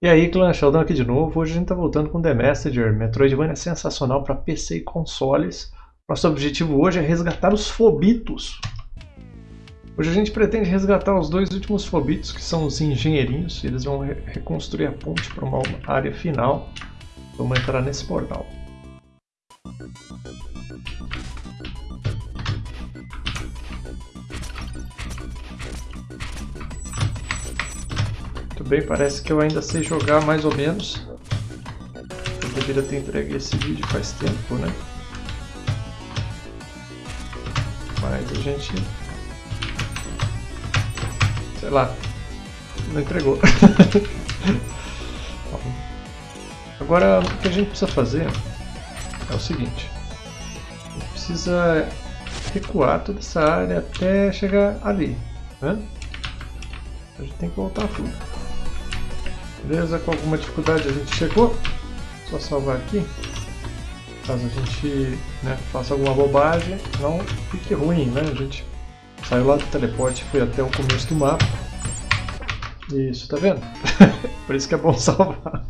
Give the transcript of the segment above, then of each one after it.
E aí, clã Sheldon aqui de novo. Hoje a gente está voltando com The Messenger. Metroidvania sensacional para PC e consoles. Nosso objetivo hoje é resgatar os Fobitos. Hoje a gente pretende resgatar os dois últimos Fobitos, que são os engenheirinhos. Eles vão re reconstruir a ponte para uma área final. Vamos entrar nesse portal. Bem, parece que eu ainda sei jogar mais ou menos. Eu deveria ter entregue esse vídeo faz tempo, né? Mas a gente... Sei lá, não entregou. Agora, o que a gente precisa fazer é o seguinte. Precisa recuar toda essa área até chegar ali, né? A gente tem que voltar tudo. Beleza, com alguma dificuldade a gente chegou. Só salvar aqui. Caso a gente né, faça alguma bobagem, não fique ruim, né? A gente saiu lá do teleporte e foi até o começo do mapa. Isso, tá vendo? Por isso que é bom salvar.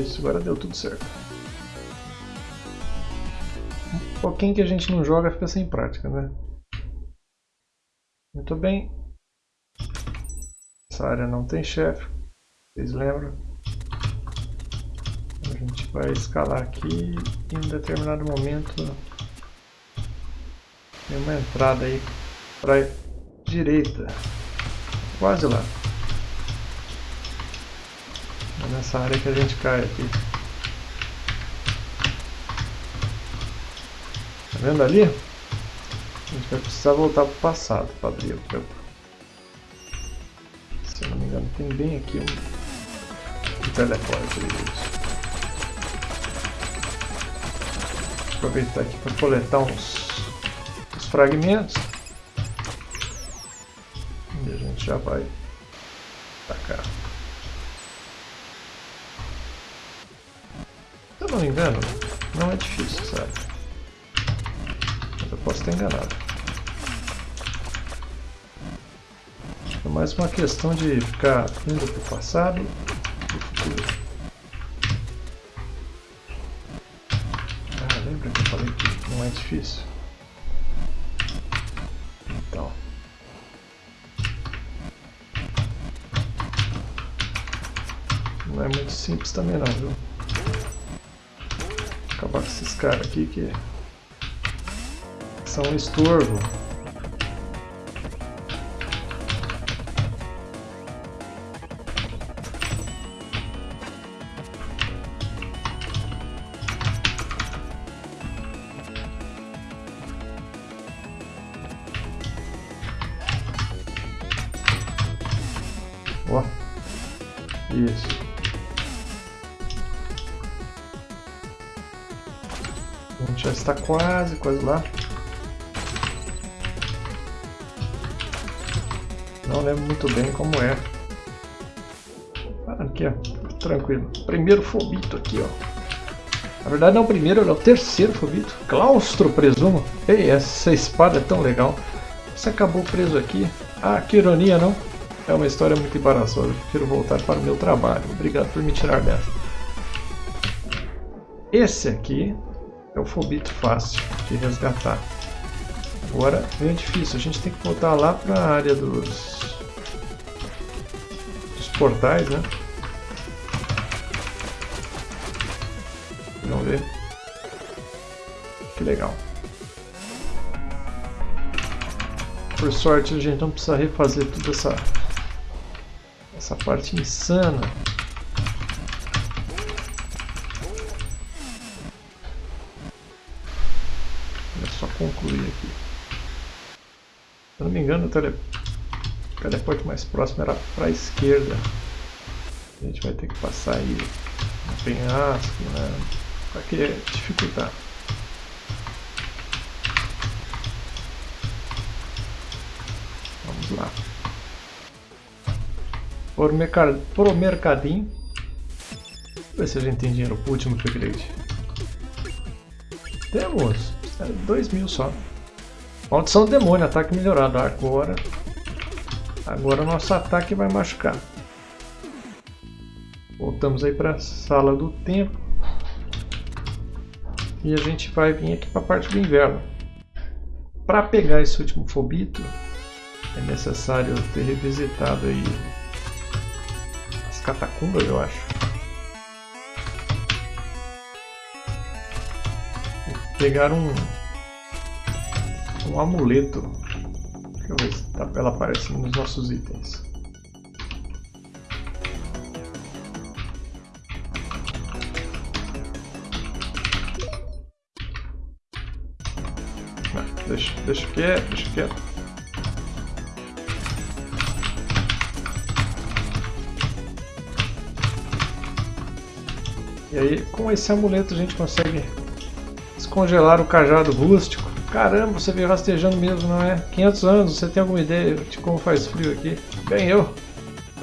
Isso, agora deu tudo certo. Um pouquinho que a gente não joga fica sem prática, né? Muito bem. Essa área não tem chefe, vocês lembram? A gente vai escalar aqui e em determinado momento tem uma entrada aí para direita, quase lá. É nessa área que a gente cai aqui. Tá vendo ali? A gente vai precisar voltar para o passado para abrir o campo. Se eu não me engano, tem bem aqui um, um teleporte. Aproveitar aqui para coletar uns, uns fragmentos. E a gente já vai tacar. não me engano, não é difícil, sabe? Mas eu posso estar enganado. É mais uma questão de ficar indo para o passado difícil? Então. Não é muito simples também não, viu? acabar com esses caras aqui que são um estorvo. Isso. A gente já está quase, quase lá. Não lembro muito bem como é. Ah, aqui, ó. Tranquilo. Primeiro fobito aqui, ó. Na verdade não é o primeiro, é o terceiro fobito. Claustro, presumo. Ei, essa espada é tão legal. Você acabou preso aqui. Ah, que ironia, não? É uma história muito embaraçosa. Eu prefiro voltar para o meu trabalho. Obrigado por me tirar dessa. Esse aqui é o fobito fácil de resgatar. Agora é difícil, a gente tem que voltar lá para a área dos, dos portais, né? Vamos ver. Que legal. Por sorte a gente não precisa refazer toda essa, essa parte insana concluir aqui. Se eu não me engano, o, tele... o teleporte mais próximo era para a esquerda. A gente vai ter que passar aí no penhasco, né? Para que dificultar. Vamos lá. Por, mercad... Por o mercadinho. ver se a gente tem dinheiro pro último upgrade. Temos! É 2 mil só. Maldição do demônio, ataque melhorado. Agora. Agora nosso ataque vai machucar. Voltamos aí para a sala do tempo. E a gente vai vir aqui para a parte do inverno. Para pegar esse último fobito, é necessário ter revisitado aí catacumbas, eu acho. Pegar um, um amuleto. Deixa eu ver se ela aparece nos nossos itens. deixa, deixa quieto, deixa quieto. E aí, com esse amuleto a gente consegue descongelar o cajado rústico. Caramba, você veio rastejando mesmo, não é? 500 anos, você tem alguma ideia de como faz frio aqui? Bem, eu.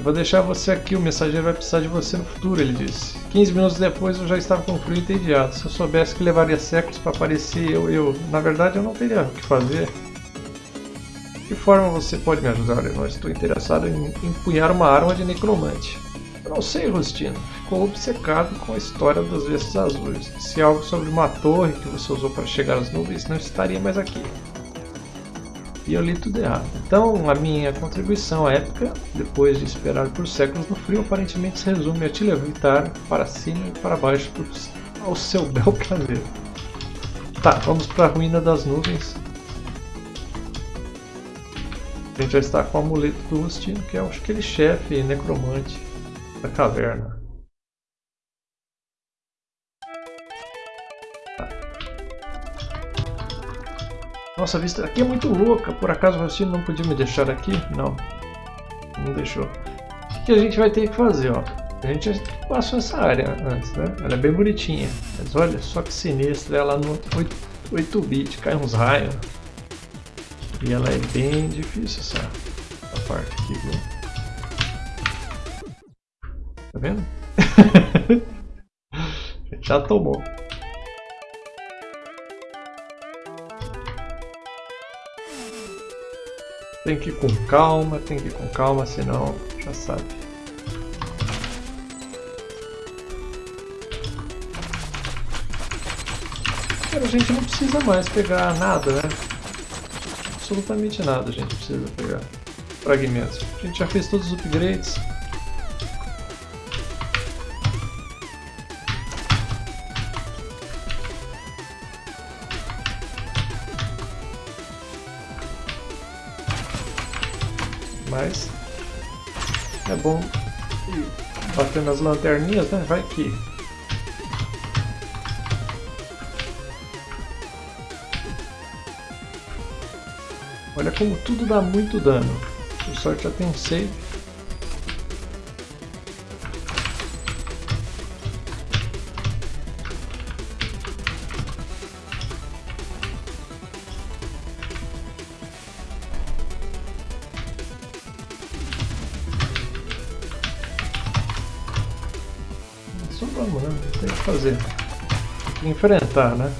Vou deixar você aqui, o mensageiro vai precisar de você no futuro, ele disse. 15 minutos depois eu já estava com frio entediado. Se eu soubesse que levaria séculos para aparecer eu, eu... Na verdade eu não teria o que fazer. De que forma você pode me ajudar, Eu Estou interessado em empunhar uma arma de necromante. Não sei, Rustino. Ficou obcecado com a história das vestes azuis. Se algo sobre uma torre que você usou para chegar às nuvens, não estaria mais aqui. E eu li tudo errado. Então, a minha contribuição à época, depois de esperar por séculos no frio, aparentemente se resume a te levitar para cima e para baixo ao seu bel prazer. Tá, vamos para a ruína das nuvens. A gente já está com o amuleto do Rustino, que é aquele chefe necromante da caverna. Nossa, a vista aqui é muito louca. Por acaso você não podia me deixar aqui? Não. Não deixou. O que a gente vai ter que fazer, ó? A gente passou essa área antes, né? Ela é bem bonitinha. Mas olha só que sinistra. Ela no 8-bit cai uns raios. E ela é bem difícil essa, essa parte aqui, viu? Vendo? Já tomou. Tem que ir com calma, tem que ir com calma, senão já sabe. Agora a gente não precisa mais pegar nada, né? Absolutamente nada a gente precisa pegar fragmentos. A gente já fez todos os upgrades. Mas é bom ir batendo as lanterninhas, né? Vai que. Olha como tudo dá muito dano. Por sorte já tem um save. Enfrentar, né?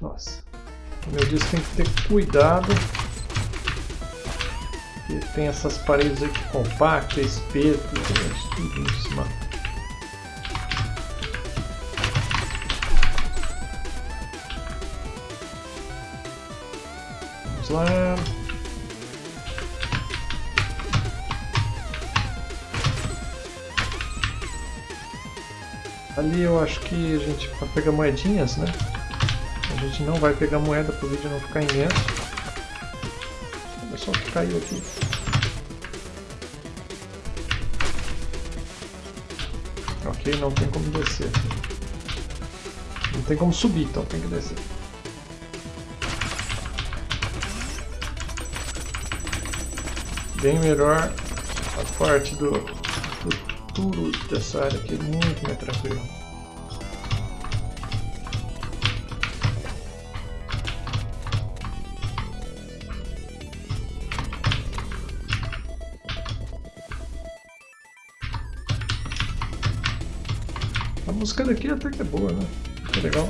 Nossa. Como eu disse, tem que ter cuidado. Porque tem essas paredes aqui compactas, espeto, tudo em cima. Vamos lá. Ali eu acho que a gente vai pegar moedinhas, né? A gente não vai pegar moeda para o vídeo não ficar imenso. Olha só o que caiu aqui. Ok, não tem como descer. Não tem como subir, então tem que descer. Bem melhor a parte do, tudo dessa área aqui muito mais tranquilo. A música daqui até que é boa, né? Que legal.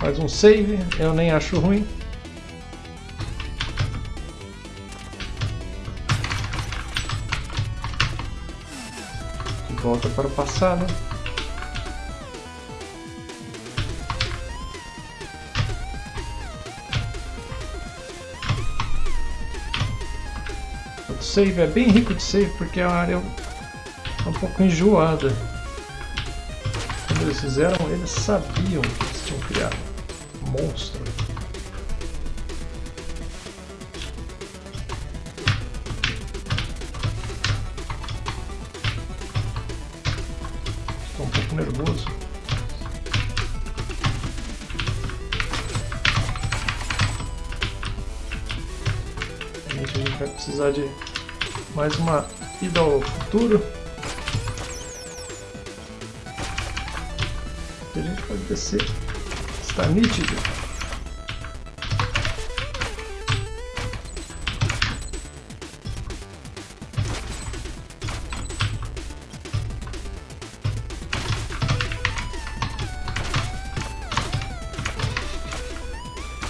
Mais um save, eu nem acho ruim. Volta para o passado. O save é bem rico de save porque a área é um pouco enjoada. Quando eles fizeram, eles sabiam que eles tinham criado monstro. Vai precisar de mais uma ida ao futuro. a gente pode descer Está nítido.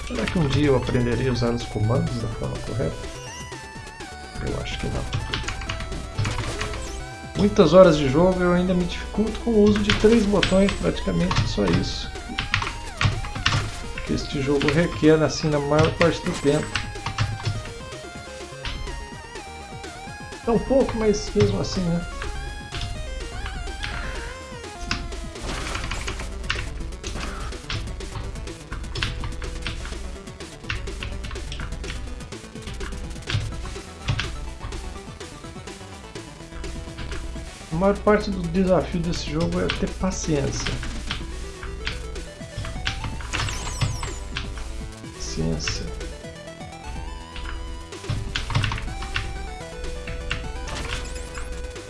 Será que um dia eu aprenderia a usar os comandos da forma correta? Que não. Muitas horas de jogo eu ainda me dificulto com o uso de três botões, praticamente só isso que este jogo requer assim na maior parte do tempo. É um pouco, mas mesmo assim, né? Maior parte do desafio desse jogo é ter paciência. paciência.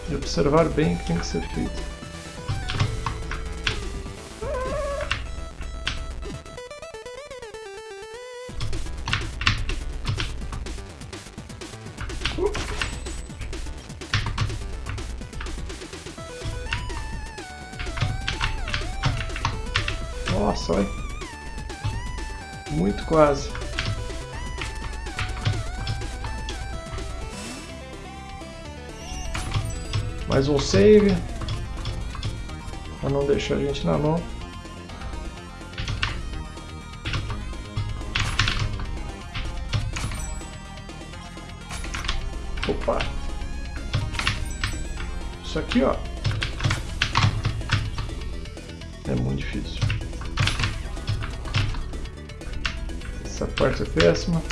E observar bem o que tem que ser feito. Um save. Para não deixar a gente na mão. Opa! Isso aqui, ó. É muito difícil. Essa parte é péssima.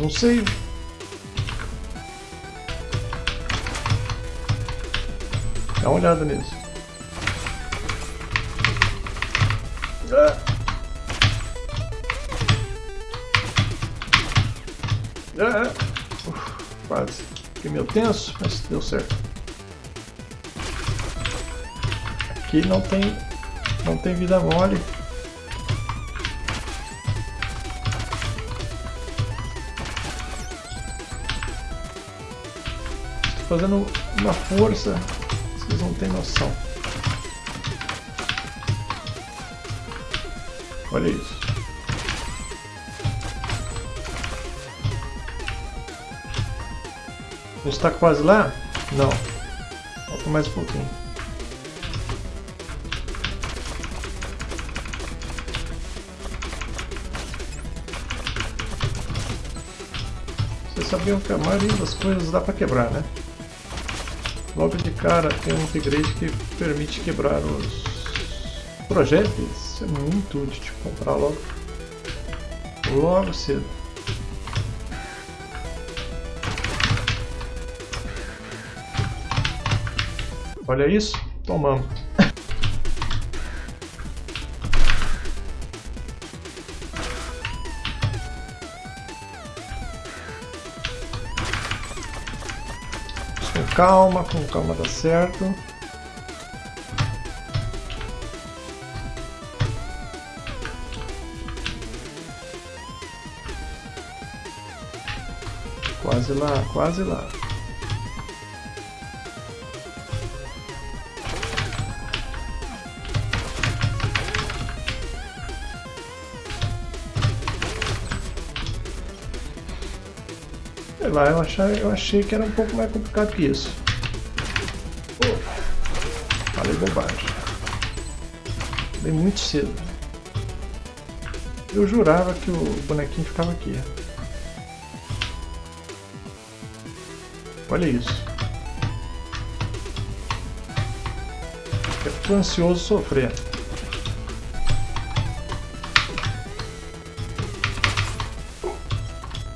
Um save. Dá uma olhada nisso. Ah! É, Uf, quase. Fiquei meio tenso, mas deu certo. Aqui não tem, não tem vida mole. Fazendo uma força, vocês não têm noção. Olha isso. A gente está quase lá? Não. Falta mais um pouquinho. Vocês sabiam que a maioria das coisas dá para quebrar, né? Logo de cara tem um upgrade que permite quebrar os projéteis. Isso é muito útil de comprar logo. Logo cedo. Olha isso, tomamos. calma, com calma dá certo. Quase lá, quase lá. Sei lá, eu, achei, eu achei que era um pouco mais complicado que isso. Oh, falei bobagem. Falei muito cedo. Eu jurava que o bonequinho ficava aqui. Olha isso. Tô ansioso sofrer.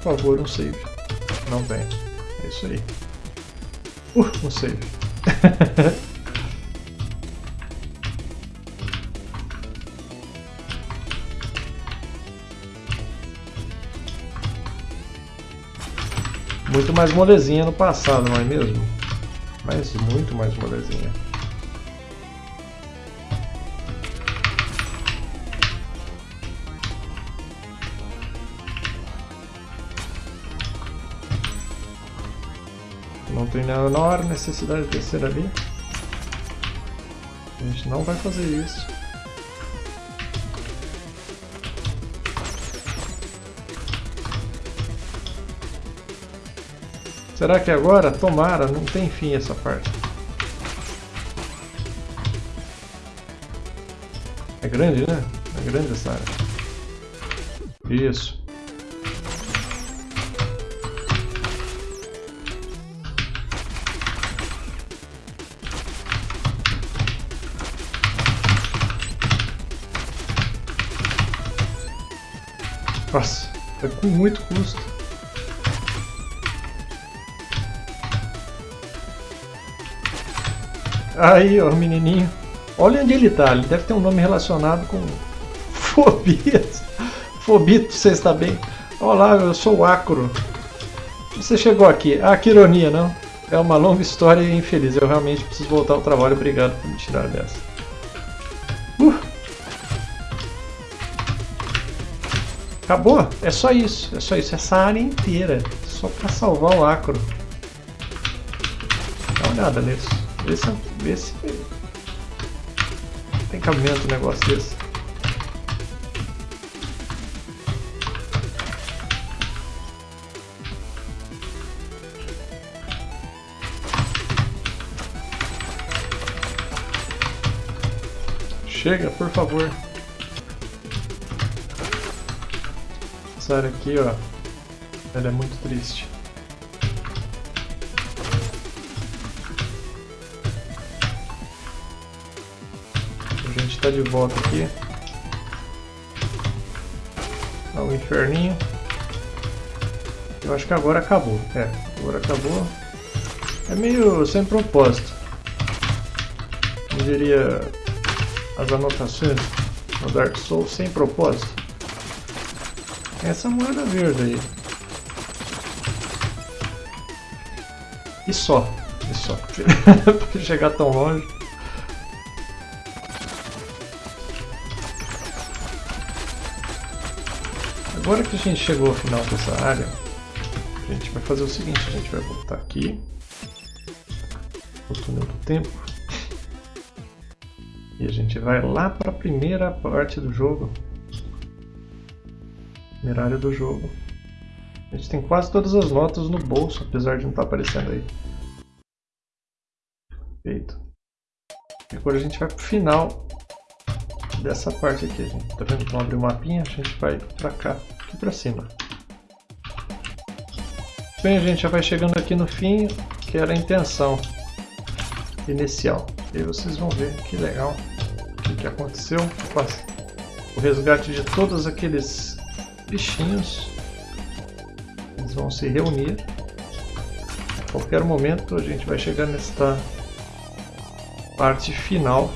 Por favor, um save. Não tem. É isso aí. Uh, um save. muito mais molezinha no passado, não é mesmo? Mas muito mais molezinha. Tem menor necessidade de descer ali. A gente não vai fazer isso. Será que agora? Tomara, não tem fim essa parte. É grande, né? É grande essa área. Isso. Nossa, é com muito custo. Aí, ó, o menininho. Olha onde ele tá. Ele deve ter um nome relacionado com fobias. Fobito, você está bem? Olá, eu sou o Acro. Você chegou aqui. Ah, que ironia, não? É uma longa história e infeliz. Eu realmente preciso voltar ao trabalho. Obrigado por me tirar dessa. Acabou? É só isso. É só isso. Essa área inteira. Só para salvar o Acro. Dá uma olhada nisso. Vê se, vê se tem cabimento um negócio desse. Chega, por favor. Área aqui, ó. Ela é muito triste. A gente está de volta aqui. Ao inferninho. Eu acho que agora acabou. É, agora acabou. É meio sem propósito. Eu diria as anotações no Dark Souls sem propósito. Essa moeda verde aí. E só. E só. Porque chegar tão longe. Agora que a gente chegou ao final dessa área, a gente vai fazer o seguinte, a gente vai voltar aqui, o túnel do tempo, e a gente vai lá para a primeira parte do jogo, área do jogo. A gente tem quase todas as notas no bolso, apesar de não estar tá aparecendo aí. Feito. E agora a gente vai para o final dessa parte aqui. Gente tá vendo vamos abrir o mapinha, a gente vai para cá aqui para cima. Bem, gente já vai chegando aqui no fim, que era a intenção inicial. E aí vocês vão ver que legal o que, que aconteceu. O resgate de todos aqueles bichinhos. Eles vão se reunir. A qualquer momento a gente vai chegar nesta parte final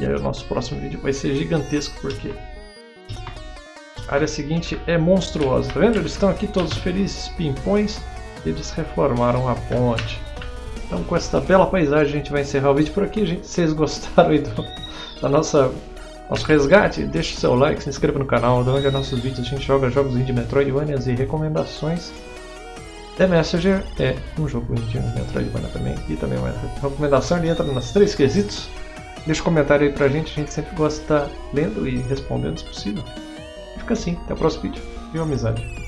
E aí o nosso próximo vídeo vai ser gigantesco porque a área seguinte é monstruosa, tá vendo? Eles estão aqui todos felizes, pimpões, eles reformaram a ponte. Então com essa bela paisagem a gente vai encerrar o vídeo por aqui, gente. Vocês gostaram do, da nossa nosso resgate, deixe seu like, se inscreva no canal, é nossos vídeos a gente joga jogos indie Metroidvanias e recomendações. The Messenger é um jogo indie Metroidvania também, e também uma recomendação, ele entra nos três quesitos. Deixa um comentário aí pra gente, a gente sempre gosta de estar lendo e respondendo se possível. Fica assim, até o próximo vídeo. Viu amizade?